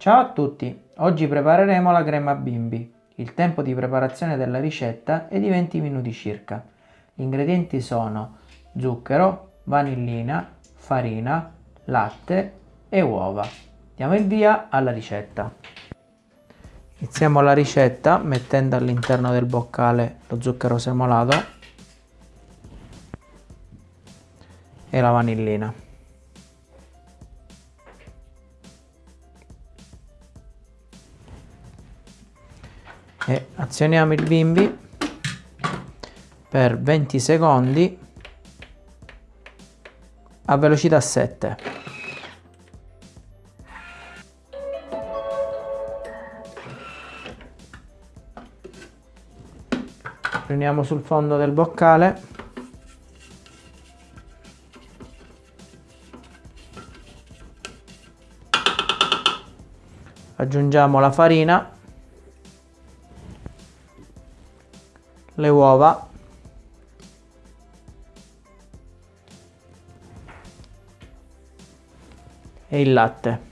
Ciao a tutti, oggi prepareremo la crema bimbi. Il tempo di preparazione della ricetta è di 20 minuti circa. Gli ingredienti sono zucchero, vanillina, farina, latte e uova. Diamo il via alla ricetta. Iniziamo la ricetta mettendo all'interno del boccale lo zucchero semolato e la vanillina. E azioniamo il bimbi per 20 secondi a velocità 7 riuniamo sul fondo del boccale. Aggiungiamo la farina le uova. E il latte.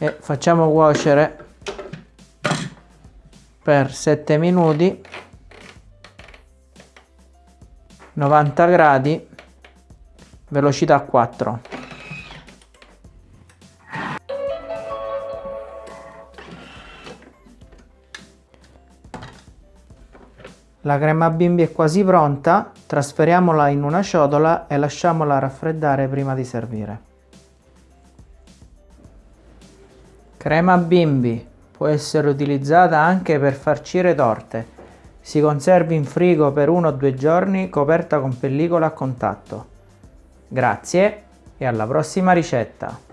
E facciamo cuocere per 7 minuti 90 gradi velocità 4 La crema bimbi è quasi pronta, trasferiamola in una ciotola e lasciamola raffreddare prima di servire. Crema bimbi può essere utilizzata anche per farcire torte. Si conserva in frigo per uno o due giorni coperta con pellicola a contatto. Grazie e alla prossima ricetta!